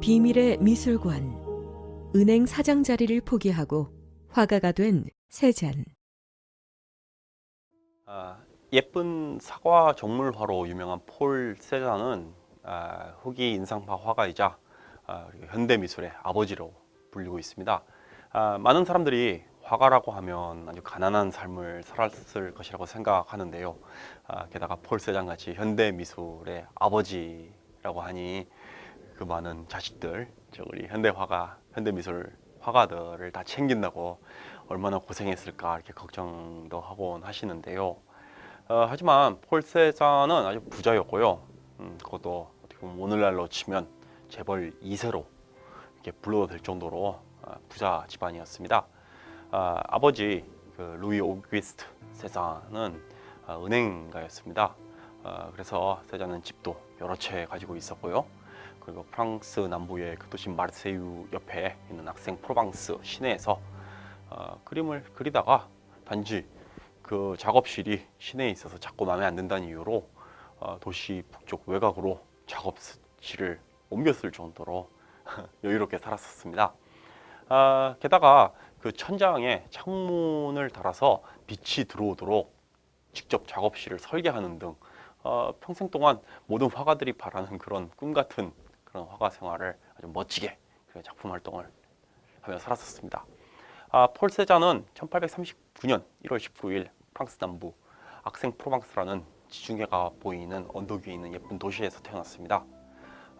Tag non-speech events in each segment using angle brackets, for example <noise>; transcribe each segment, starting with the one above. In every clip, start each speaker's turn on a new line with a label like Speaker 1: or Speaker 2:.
Speaker 1: 비밀의 미술관 은행 사장 자리를 포기하고 화가가 된 세잔
Speaker 2: 아, 예쁜 사과 정물화로 유명한 폴 세잔은 아, 후기 인상파 화가이자 아, 그리고 현대 미술의 아버지로 불리고 있습니다. 아, 많은 사람들이 화가라고 하면 아주 가난한 삶을 살았을 것이라고 생각하는데요. 아, 게다가 폴 세잔 같이 현대 미술의 아버지라고 하니 그 많은 자식들, 저 우리 현대 화가, 현대 미술 화가들을 다 챙긴다고 얼마나 고생했을까 이렇게 걱정도 하곤 하시는데요. 어, 하지만 폴 세잔은 아주 부자였고요. 음, 그것도 어떻게 보면 오늘날로 치면 재벌 2세로 이렇게 불러도 될 정도로 어, 부자 집안이었습니다. 아, 아버지 그 루이 오기스트 세잔은 어, 은행가였습니다. 어, 그래서 세잔은 집도 여러 채 가지고 있었고요. 그리고 프랑스 남부의 그 도시 마르세유 옆에 있는 악생 프로방스 시내에서 어, 그림을 그리다가 단지 그 작업실이 시내에 있어서 자꾸 마음에 안 든다는 이유로 어, 도시 북쪽 외곽으로 작업실을 옮겼을 정도로 <laughs> 여유롭게 살았었습니다. 아, 게다가 그 천장에 창문을 달아서 빛이 들어오도록 직접 작업실을 설계하는 등 어, 평생 동안 모든 화가들이 바라는 그런 꿈 같은 그런 화가 생활을 아주 멋지게 그 작품 활동을 하며 살았었습니다. 아, 폴 세잔은 1839년 1월 19일 프랑스 남부 악생 프로방스라는 지중해가 보이는 언덕 위에 있는 예쁜 도시에서 태어났습니다.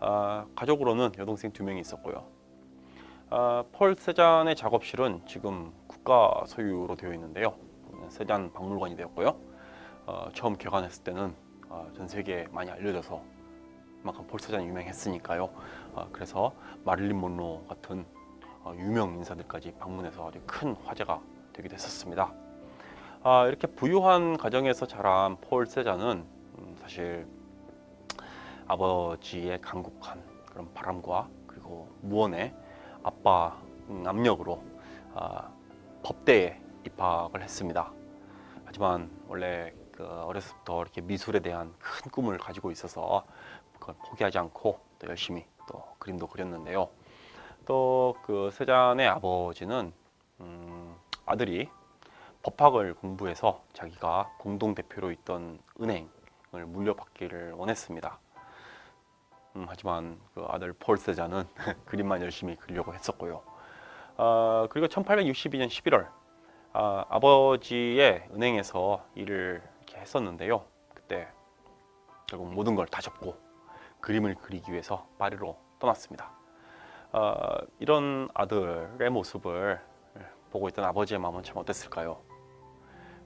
Speaker 2: 아, 가족으로는 여동생 두 명이 있었고요. 아, 폴 세잔의 작업실은 지금 국가 소유로 되어 있는데요. 세잔 박물관이 되었고요. 어, 처음 개관했을 때는 어, 전 세계에 많이 알려져서 그만큼 폴 세잔이 유명했으니까요. 어, 그래서 마릴린 mon로 같은 어, 유명 인사들까지 방문해서 아주 큰 화제가 되기도 했었습니다. 아, 이렇게 부유한 가정에서 자란 폴 세잔은 음, 사실 아버지의 강국한 그런 바람과 그리고 무언의 아빠 음, 압력으로 아, 법대에 입학을 했습니다. 하지만 원래 그 어렸을부터 이렇게 미술에 대한 큰 꿈을 가지고 있어서 그걸 포기하지 않고 또 열심히 또 그림도 그렸는데요. 또 그 세잔의 아버지는 음, 아들이 법학을 공부해서 자기가 공동 대표로 있던 은행을 물려받기를 원했습니다. 음, 하지만 그 아들 폴 세잔은 <laughs> 그림만 열심히 그리려고 했었고요. 아, 그리고 1862년 11월 아, 아버지의 은행에서 일을 이렇게 했었는데요. 그때 결국 모든 걸 다 접고 그림을 그리기 위해서 파리로 떠났습니다. 아, 이런 아들의 모습을 보고 있던 아버지의 마음은 참 어땠을까요?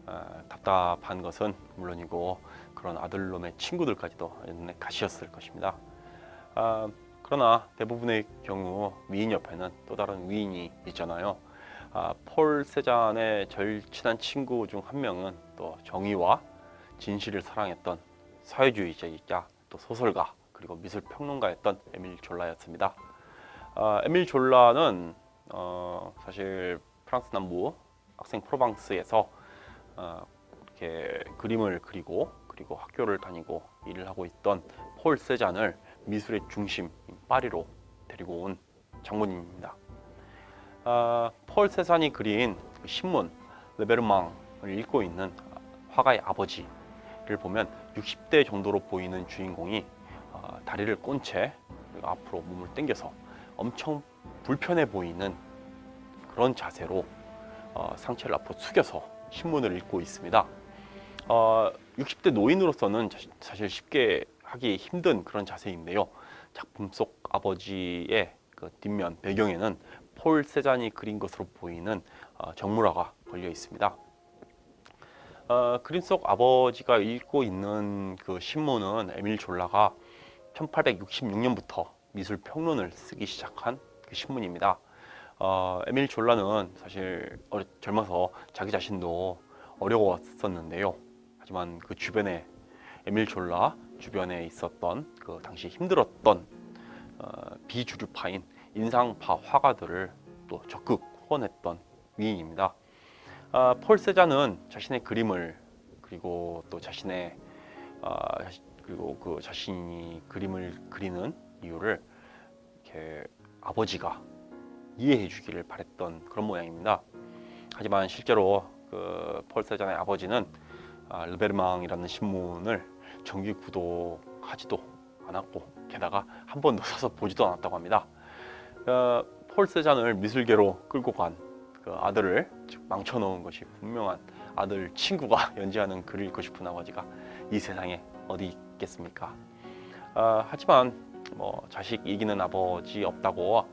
Speaker 2: 아, 답답한 것은 물론이고 그런 아들놈의 친구들까지도 연내 가시였을 것입니다. 아, 그러나 대부분의 경우 위인 옆에는 또 다른 위인이 있잖아요. 아, 폴 세잔의 절친한 친구 중 한 명은 또 정의와 진실을 사랑했던 사회주의자이자 또 소설가 그리고 미술 평론가였던 에밀 졸라였습니다. 아, 에밀 졸라는 어, 사실 프랑스 남부 학생 프로방스에서 어, 이렇게 그림을 그리고 그리고 학교를 다니고 일을 하고 있던 폴 세잔을 미술의 중심 파리로 데리고 온 장본인입니다. 아, 폴 세잔이 그린 그 신문 레베르망을 읽고 있는 화가의 아버지를 보면 60대 정도로 보이는 주인공이 어, 다리를 꼰 채 앞으로 몸을 당겨서 엄청 불편해 보이는 그런 자세로 어, 상체를 앞으로 숙여서 신문을 읽고 있습니다. 어, 60대 노인으로서는 사실 쉽게 하기 힘든 그런 자세인데요. 작품 속 아버지의 그 뒷면 배경에는 폴 세잔이 그린 것으로 보이는 어, 정물화가 걸려 있습니다. 어, 그림 속 아버지가 읽고 있는 그 신문은 에밀 졸라가 1866년부터 미술 평론을 쓰기 시작한 그 신문입니다. 어, 에밀 졸라는 사실 어려, 젊어서 자기 자신도 어려웠었는데요. 하지만 그 주변에 에밀 졸라 주변에 있었던 그 당시 힘들었던 어, 비주류파인 인상파 화가들을 또 적극 후원했던 위인입니다. 아, 폴 세잔은 자신의 그림을 그리고 또 자신의 아, 그리고 그 자신이 그림을 그리는 이유를 이렇게 아버지가 이해해 주기를 바랬던 그런 모양입니다. 하지만 실제로 그 폴 세잔의 아버지는 아, 르베르망이라는 신문을 정기 구독하지도 않았고 게다가 한 번도 사서 보지도 않았다고 합니다. 어, 폴 세잔을 미술계로 끌고 간 그 아들을 즉 망쳐놓은 것이 분명한 아들 친구가 <laughs> 연재하는 글을 읽고 싶은 아버지가 이 세상에 어디 있겠습니까? 아, 하지만 뭐 자식 이기는 아버지 없다고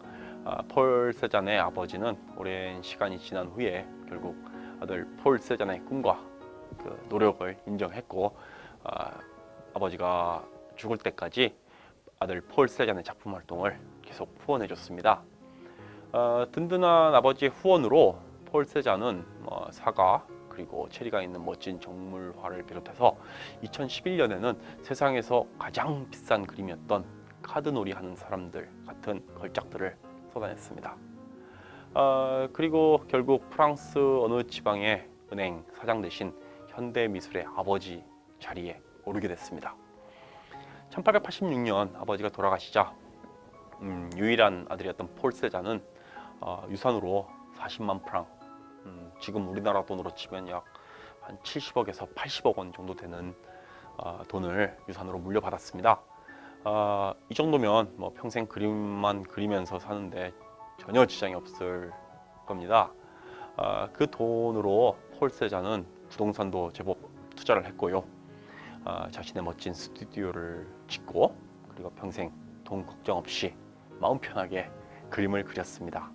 Speaker 2: 아, 폴 세잔의 아버지는 오랜 시간이 지난 후에 결국 아들 폴 세잔의 꿈과 그 노력을 인정했고 아, 아버지가 죽을 때까지 아들 폴 세잔의 작품 활동을 계속 후원해 줬습니다. 어, 든든한 아버지의 후원으로 폴 세잔은 뭐 사과 그리고 체리가 있는 멋진 정물화를 비롯해서 2011년에는 세상에서 가장 비싼 그림이었던 카드놀이 하는 사람들 같은 걸작들을 쏟아냈습니다. 어, 그리고 결국 프랑스 어느 지방의 은행 사장 대신 현대 미술의 아버지 자리에 오르게 됐습니다. 1886년 아버지가 돌아가시자 음, 유일한 아들이었던 폴 세자는 어, 유산으로 40만 프랑, 음, 지금 우리나라 돈으로 치면 약 한 70억에서 80억 원 정도 되는 어, 돈을 유산으로 물려받았습니다. 어, 이 정도면 뭐 평생 그림만 그리면서 사는데 전혀 지장이 없을 겁니다. 어, 그 돈으로 폴 세자는 부동산도 제법 투자를 했고요. 어, 자신의 멋진 스튜디오를 짓고 그리고 평생 돈 걱정 없이 마음 편하게 그림을 그렸습니다.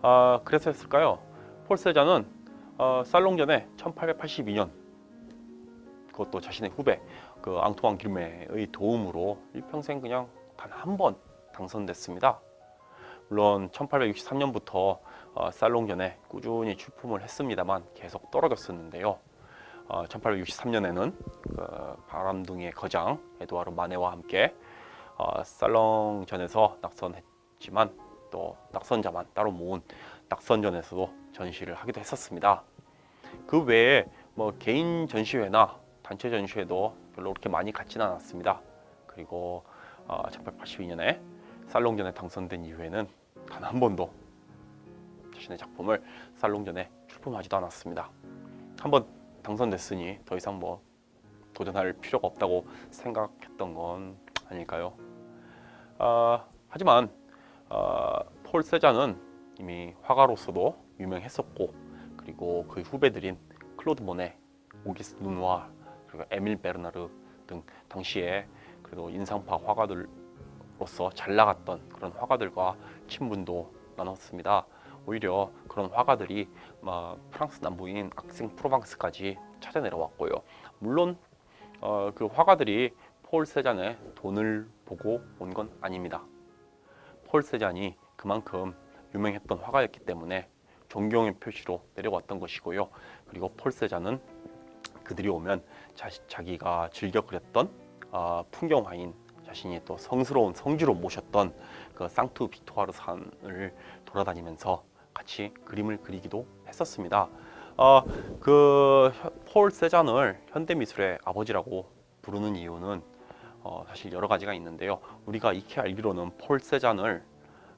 Speaker 2: 아, 그래서였을까요? 폴 세자는 어, 살롱전에 1882년 그것도 자신의 후배 그 앙투안 길메의 도움으로 일평생 그냥 단 한 번 당선됐습니다. 물론 1863년부터 어, 살롱전에 꾸준히 출품을 했습니다만 계속 떨어졌었는데요. 어, 1863년에는 그 바람둥이의 거장 에드와르 마네와 함께 어, 살롱전에서 낙선했지만 또 낙선자만 따로 모은 낙선전에서도 전시를 하기도 했었습니다. 그 외에 뭐 개인 전시회나 단체 전시회도 별로 그렇게 많이 갖지는 않았습니다. 그리고 어, 1882년에 살롱전에 당선된 이후에는 단 한 번도 자신의 작품을 살롱전에 출품하지도 않았습니다. 한 번 당선됐으니 더 이상 뭐 도전할 필요가 없다고 생각했던 건 아닐까요? 아, 하지만 아, 폴 세잔은 이미 화가로서도 유명했었고 그리고 그 후배들인 클로드 모네, 오귀스트 르누아르 그리고 에밀 베르나르 등 당시에 그래도 인상파 화가들로서 잘 나갔던 그런 화가들과 친분도 나눴습니다. 오히려 그런 화가들이 막 프랑스 남부인 악생 프로방스까지 찾아 내려왔고요. 물론 어, 그 화가들이 폴 세잔의 돈을 보고 온 건 아닙니다. 폴 세잔이 그만큼 유명했던 화가였기 때문에 존경의 표시로 내려왔던 것이고요. 그리고 폴 세잔은 그들이 오면 자, 자기가 즐겨 그렸던 어, 풍경화인 자신이 또 성스러운 성지로 모셨던 그 상투 비토아르 산을 돌아다니면서 같이 그림을 그리기도 했었습니다. 어, 그폴 세잔을 현대 미술의 아버지라고 부르는 이유는 어, 사실 여러 가지가 있는데요. 우리가 익히 알기로는 폴 세잔을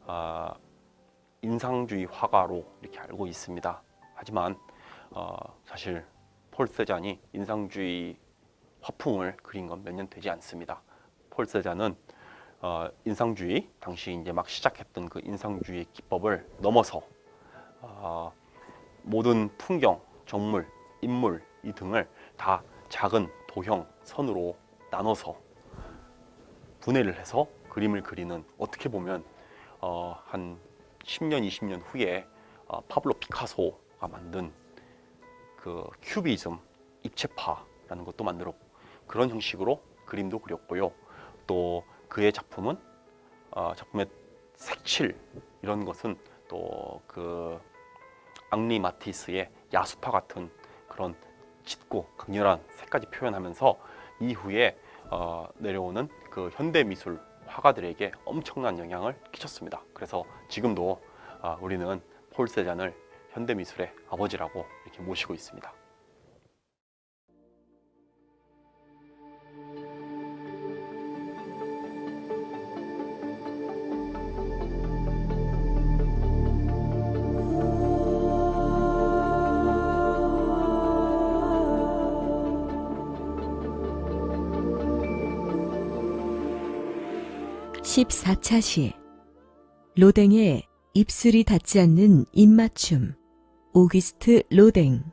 Speaker 2: 어, 인상주의 화가로 이렇게 알고 있습니다. 하지만 어, 사실 폴 세잔이 인상주의 화풍을 그린 건 몇 년 되지 않습니다. 폴 세잔은 어, 인상주의 당시 이제 막 시작했던 그 인상주의 기법을 넘어서 어, 모든 풍경, 정물, 인물 이 등을 다 작은 도형, 선으로 나눠서 분해를 해서 그림을 그리는 어떻게 보면 어, 한 10년, 20년 후에 어, 파블로 피카소가 만든 그 큐비즘, 입체파라는 것도 만들었고 그런 형식으로 그림도 그렸고요. 또 그의 작품은 어, 작품의 색칠 이런 것은 또 그 앙리 마티스의 야수파 같은 그런 짙고 강렬한 색까지 표현하면서 이후에 어, 내려오는 그 현대 미술 화가들에게 엄청난 영향을 끼쳤습니다. 그래서 지금도 아, 우리는 폴 세잔을 현대 미술의 아버지라고 이렇게 모시고 있습니다.
Speaker 1: 14차 시. 로댕의 입술이 닿지 않는 입맞춤. 오기스트 로댕